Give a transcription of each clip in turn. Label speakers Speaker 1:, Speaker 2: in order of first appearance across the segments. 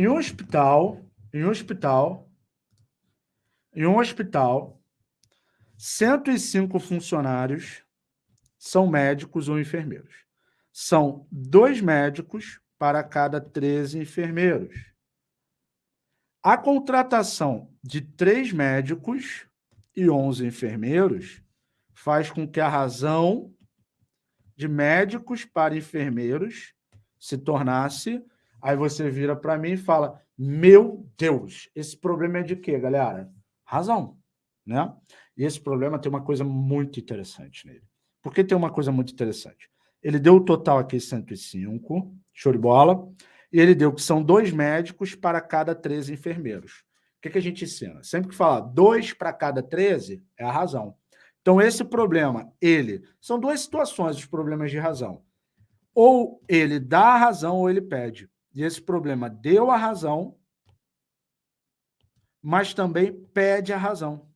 Speaker 1: Em um hospital, em um hospital, em um hospital, 105 funcionários são médicos ou enfermeiros. São dois médicos para cada 13 enfermeiros. A contratação de três médicos e 11 enfermeiros faz com que a razão de médicos para enfermeiros se tornasse. Aí você vira para mim e fala: Meu Deus, esse problema é de quê, galera? Razão. Né? E esse problema tem uma coisa muito interessante nele. Por que tem uma coisa muito interessante? Ele deu o total aqui 105, show de bola, e ele deu que são dois médicos para cada 13 enfermeiros. O que, que a gente ensina? Sempre que fala dois para cada 13, é a razão. Então, esse problema, ele... São duas situações, os problemas de razão. Ou ele dá a razão ou ele pede. E esse problema deu a razão, mas também pede a razão.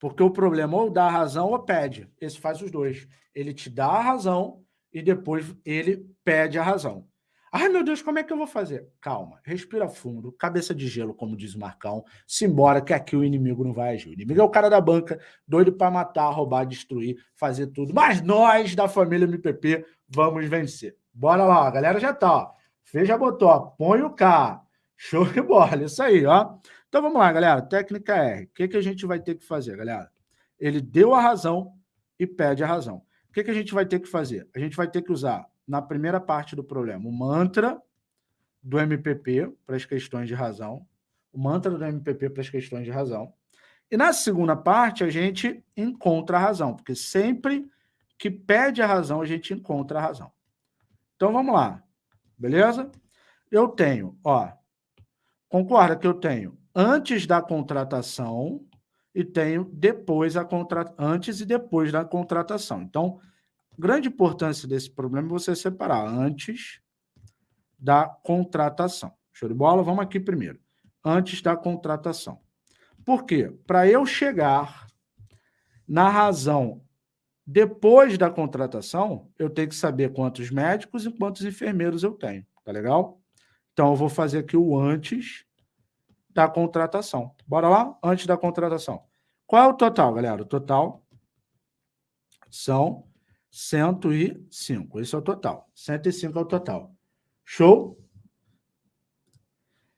Speaker 1: Porque o problema ou dá a razão ou pede. Esse faz os dois. Ele te dá a razão e depois ele pede a razão. Ai, meu Deus, como é que eu vou fazer? Calma, respira fundo, cabeça de gelo, como diz o Marcão, simbora que aqui o inimigo não vai agir. O inimigo é o cara da banca, doido para matar, roubar, destruir, fazer tudo. Mas nós, da família MPP, vamos vencer. Bora lá, a galera já tá, ó. Botou, ó, põe o K. Show de bola, isso aí, ó. Então vamos lá, galera, técnica R. O que, que a gente vai ter que fazer, galera? Ele deu a razão e pede a razão. O que, que a gente vai ter que fazer? A gente vai ter que usar na primeira parte do problema, o mantra do MPP para as questões de razão, o mantra do MPP para as questões de razão. E na segunda parte, a gente encontra a razão, porque sempre que pede a razão, a gente encontra a razão. Então, vamos lá. Beleza? Eu tenho, ó, concorda que eu tenho antes da contratação e tenho depois a contra... antes e depois da contratação. Então, grande importância desse problema é você separar antes da contratação. Show de bola? Vamos aqui primeiro. Antes da contratação. Por quê? Para eu chegar na razão depois da contratação, eu tenho que saber quantos médicos e quantos enfermeiros eu tenho. Tá legal? Então, eu vou fazer aqui o antes da contratação. Bora lá? Antes da contratação. Qual é o total, galera? O total são 105. Esse é o total. 105 é o total. Show?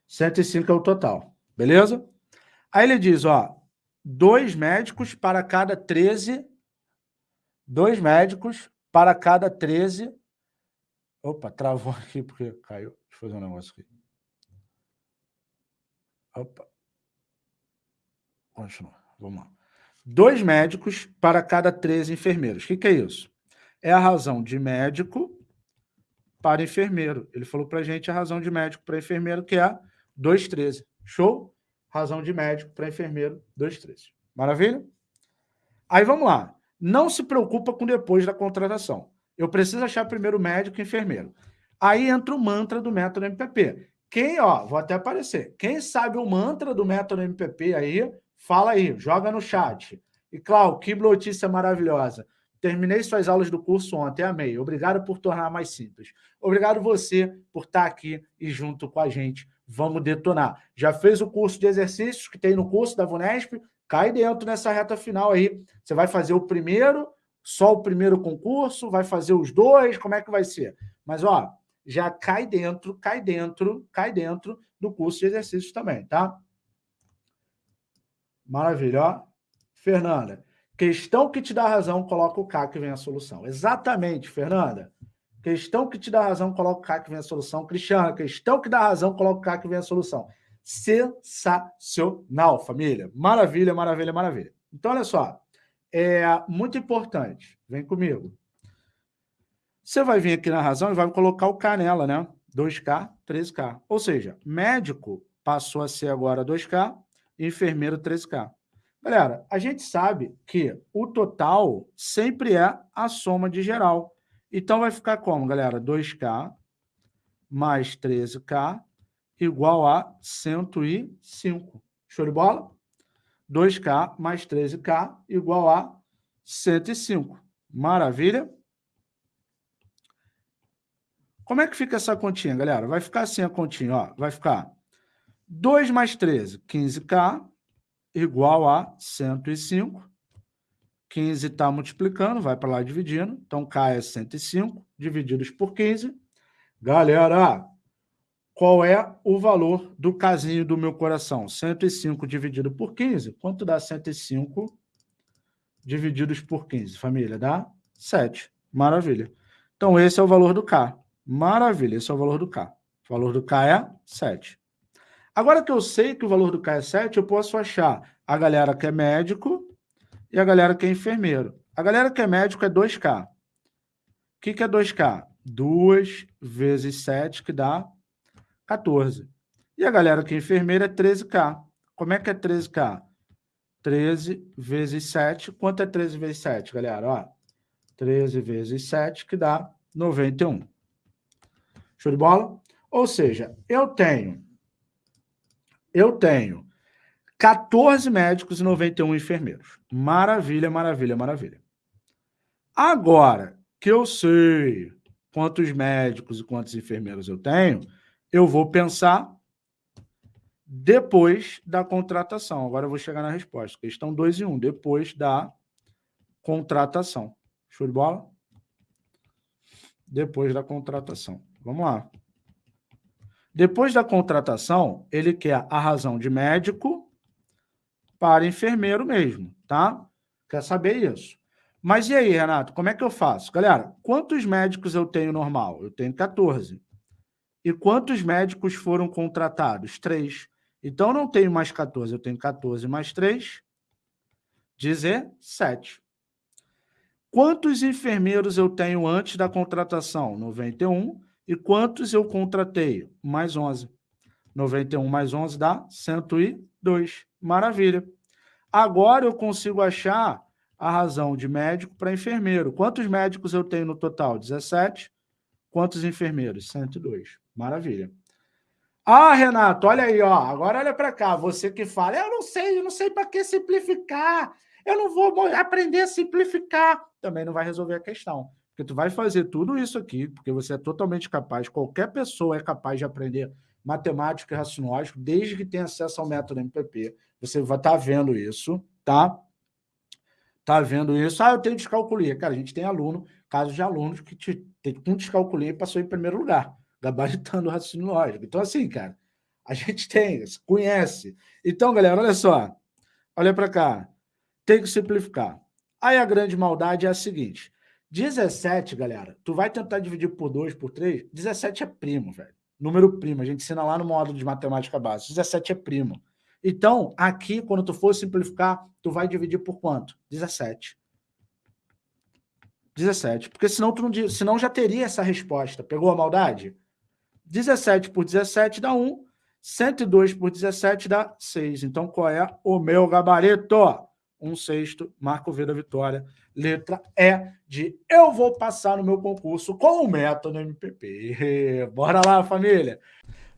Speaker 1: 105 é o total. Beleza? Aí ele diz, ó, dois médicos para cada 13. Dois médicos para cada 13. Opa, travou aqui porque caiu. Deixa eu fazer um negócio aqui. Opa. Continua. Vamos lá. Dois médicos para cada 13 enfermeiros. O que, que é isso? é a razão de médico para enfermeiro. Ele falou para a gente a razão de médico para enfermeiro, que é 2,13. Show? Razão de médico para enfermeiro, 2,13. Maravilha? Aí vamos lá. Não se preocupa com depois da contratação. Eu preciso achar primeiro médico e enfermeiro. Aí entra o mantra do método MPP. Quem, ó, vou até aparecer. Quem sabe o mantra do método MPP aí, fala aí, joga no chat. E, Cláudio, que notícia maravilhosa. Terminei suas aulas do curso ontem, amei. Obrigado por tornar mais simples. Obrigado você por estar aqui e junto com a gente. Vamos detonar. Já fez o curso de exercícios que tem no curso da VUNESP? Cai dentro nessa reta final aí. Você vai fazer o primeiro, só o primeiro concurso, vai fazer os dois, como é que vai ser? Mas, ó, já cai dentro, cai dentro, cai dentro do curso de exercícios também, tá? Maravilha, ó. Fernanda, Questão que te dá razão, coloca o K que vem a solução. Exatamente, Fernanda. Questão que te dá razão, coloca o K que vem a solução. Cristiano, questão que dá razão, coloca o K que vem a solução. Sensacional, família. Maravilha, maravilha, maravilha. Então, olha só. É muito importante. Vem comigo. Você vai vir aqui na razão e vai colocar o K nela, né? 2K, 13K. Ou seja, médico passou a ser agora 2K, enfermeiro 13K. Galera, a gente sabe que o total sempre é a soma de geral. Então, vai ficar como, galera? 2K mais 13K igual a 105. Show de bola? 2K mais 13K igual a 105. Maravilha? Como é que fica essa continha, galera? Vai ficar assim a continha, ó. Vai ficar 2 mais 13, 15K, igual a 105. 15 está multiplicando, vai para lá dividindo. Então, K é 105, divididos por 15. Galera, qual é o valor do casinho do meu coração? 105 dividido por 15. Quanto dá 105 divididos por 15? Família, dá 7. Maravilha. Então, esse é o valor do K. Maravilha, esse é o valor do K. O valor do K é 7. Agora que eu sei que o valor do K é 7, eu posso achar a galera que é médico e a galera que é enfermeiro. A galera que é médico é 2K. O que, é 2K? 2 vezes 7, que dá 14. E a galera que é enfermeira é 13K. Como é que é 13K? 13 vezes 7. Quanto é 13 vezes 7, galera? Ó, 13 vezes 7, que dá 91. Show de bola? Ou seja, eu tenho eu tenho 14 médicos e 91 enfermeiros. Maravilha, maravilha, maravilha. Agora que eu sei quantos médicos e quantos enfermeiros eu tenho, eu vou pensar depois da contratação. Agora eu vou chegar na resposta. Questão 2 e 1, um, depois da contratação. Show de bola? Depois da contratação. Vamos lá. Depois da contratação, ele quer a razão de médico para enfermeiro mesmo, tá? Quer saber isso. Mas e aí, Renato, como é que eu faço? Galera, quantos médicos eu tenho normal? Eu tenho 14. E quantos médicos foram contratados? Três. Então, não tenho mais 14, eu tenho 14 mais 3, 17. Quantos enfermeiros eu tenho antes da contratação? 91. E quantos eu contratei? Mais 11. 91 mais 11 dá 102. Maravilha. Agora eu consigo achar a razão de médico para enfermeiro. Quantos médicos eu tenho no total? 17. Quantos enfermeiros? 102. Maravilha. Ah, Renato, olha aí, ó. Agora olha para cá. Você que fala, eu não sei, eu não sei para que simplificar. Eu não vou aprender a simplificar. Também não vai resolver a questão. Porque tu vai fazer tudo isso aqui, porque você é totalmente capaz, qualquer pessoa é capaz de aprender matemática e raciocínio desde que tenha acesso ao método MPP. Você vai estar tá vendo isso, tá? Tá vendo isso? Ah, eu tenho descalculia. Cara, a gente tem aluno, casos de alunos que te, tem um descalculia passou em primeiro lugar, gabaritando o raciocínio lógico. Então, assim, cara, a gente tem, conhece. Então, galera, olha só. Olha para cá. Tem que simplificar. Aí a grande maldade é a seguinte. 17, galera, tu vai tentar dividir por 2, por 3, 17 é primo, velho. Número primo, a gente ensina lá no módulo de matemática básica, 17 é primo. Então, aqui, quando tu for simplificar, tu vai dividir por quanto? 17. 17, porque senão, tu não, senão já teria essa resposta. Pegou a maldade? 17 por 17 dá 1, 102 por 17 dá 6. Então, qual é o meu gabarito? um sexto, Marco V da vitória. Letra E de eu vou passar no meu concurso com o método MPP. Bora lá, família!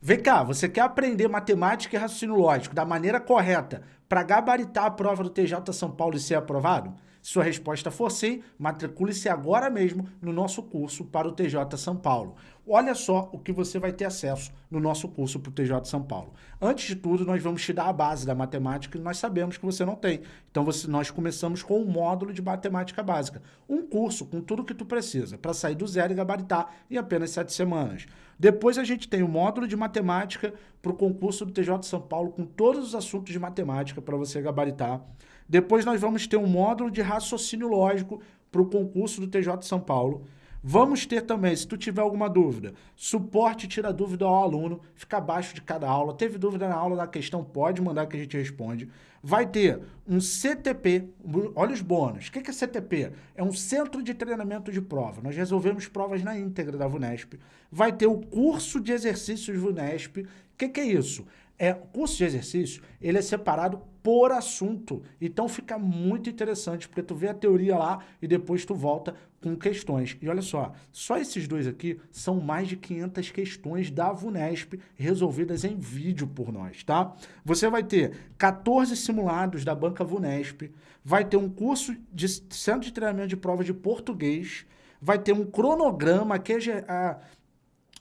Speaker 1: Vem cá, você quer aprender matemática e raciocínio lógico da maneira correta para gabaritar a prova do TJ São Paulo e ser aprovado? Sua resposta for sim, matricule-se agora mesmo no nosso curso para o TJ São Paulo. Olha só o que você vai ter acesso no nosso curso para o TJ São Paulo. Antes de tudo, nós vamos te dar a base da matemática que nós sabemos que você não tem. Então, você, nós começamos com um módulo de matemática básica. Um curso com tudo que tu precisa para sair do zero e gabaritar em apenas sete semanas. Depois a gente tem o módulo de matemática para o concurso do TJ São Paulo com todos os assuntos de matemática para você gabaritar. Depois nós vamos ter um módulo de raciocínio lógico para o concurso do TJ São Paulo. Vamos ter também, se tu tiver alguma dúvida, suporte tira dúvida ao aluno, fica abaixo de cada aula. Teve dúvida na aula da questão, pode mandar que a gente responde. Vai ter um CTP, olha os bônus. O que é CTP? É um Centro de Treinamento de Prova. Nós resolvemos provas na íntegra da VUNESP. Vai ter o curso de exercícios VUNESP. O que é isso? É, o curso de exercício, ele é separado por assunto. Então fica muito interessante, porque tu vê a teoria lá e depois tu volta com questões. E olha só, só esses dois aqui são mais de 500 questões da VUNESP resolvidas em vídeo por nós, tá? Você vai ter 14 simulados da banca VUNESP, vai ter um curso de centro de treinamento de prova de português, vai ter um cronograma que é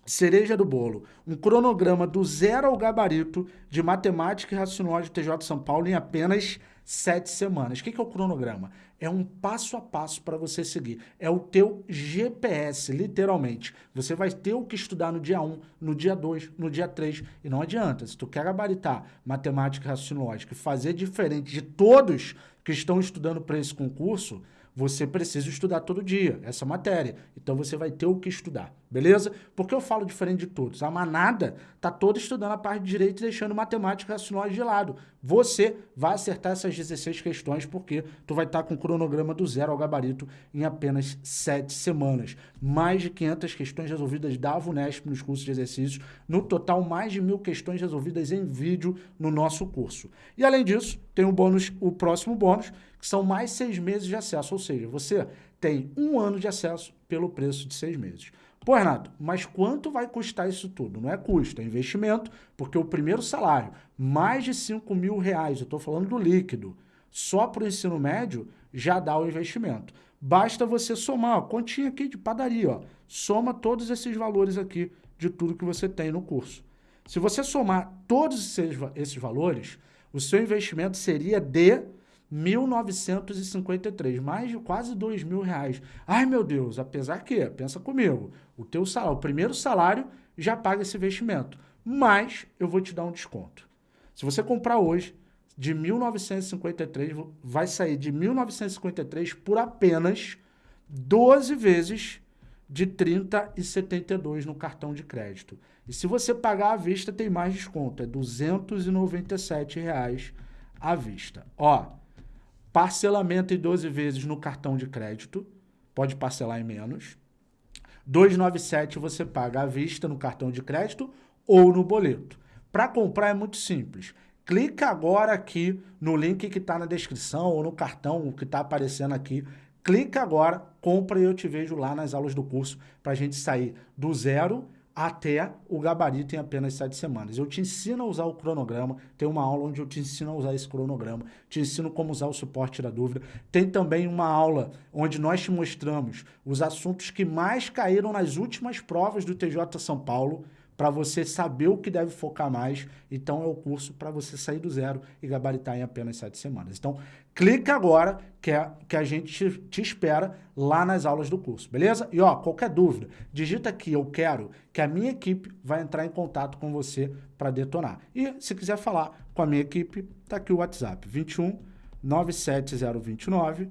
Speaker 1: cereja do bolo, um cronograma do zero ao gabarito de matemática e raciocínio TJ São Paulo em apenas sete semanas. O que é o cronograma? É um passo a passo para você seguir. É o teu GPS, literalmente. Você vai ter o que estudar no dia 1, no dia 2, no dia 3. E não adianta. Se tu quer gabaritar matemática e raciocínio e fazer diferente de todos que estão estudando para esse concurso, você precisa estudar todo dia essa matéria. Então você vai ter o que estudar, beleza? Porque eu falo diferente de todos. A manada tá toda estudando a parte de direito e deixando matemática raciocínio de lado. Você vai acertar essas 16 questões porque tu vai estar tá com o cronograma do zero ao gabarito em apenas 7 semanas. Mais de 500 questões resolvidas da VUNESP nos cursos de exercícios. No total, mais de mil questões resolvidas em vídeo no nosso curso. E além disso, tem o bônus, o próximo bônus, que são mais seis meses de acesso, ou seja, você tem um ano de acesso pelo preço de seis meses. Pô, Renato, mas quanto vai custar isso tudo? Não é custo, é investimento, porque o primeiro salário, mais de 5 mil reais, eu estou falando do líquido, só para o ensino médio, já dá o investimento. Basta você somar, ó, continha aqui de padaria, ó, soma todos esses valores aqui de tudo que você tem no curso. Se você somar todos esses, esses valores, o seu investimento seria de 1.953, mais de quase dois mil reais. Ai, meu Deus, apesar que, pensa comigo, o teu salário, o primeiro salário já paga esse investimento, mas eu vou te dar um desconto. Se você comprar hoje, de 1.953, vai sair de 1.953 por apenas 12 vezes de 30,72 no cartão de crédito. E se você pagar à vista, tem mais desconto, é 297 reais à vista. Ó, Parcelamento em 12 vezes no cartão de crédito, pode parcelar em menos. 297 você paga à vista no cartão de crédito ou no boleto. Para comprar é muito simples. Clica agora aqui no link que está na descrição ou no cartão que está aparecendo aqui. Clica agora, compra e eu te vejo lá nas aulas do curso para a gente sair do zero até o gabarito em apenas sete semanas. Eu te ensino a usar o cronograma, tem uma aula onde eu te ensino a usar esse cronograma, te ensino como usar o suporte da dúvida. Tem também uma aula onde nós te mostramos os assuntos que mais caíram nas últimas provas do TJ São Paulo, para você saber o que deve focar mais. Então é o curso para você sair do zero e gabaritar em apenas sete semanas. Então clica agora que, é, que a gente te, espera lá nas aulas do curso, beleza? E ó, qualquer dúvida, digita aqui, eu quero, que a minha equipe vai entrar em contato com você para detonar. E se quiser falar com a minha equipe, tá aqui o WhatsApp, 21 97029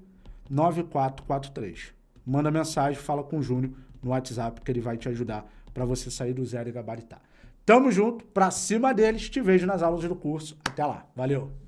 Speaker 1: 9443. Manda mensagem, fala com o Júnior no WhatsApp que ele vai te ajudar para você sair do zero e gabaritar. Tamo junto, pra cima deles, te vejo nas aulas do curso. Até lá, valeu!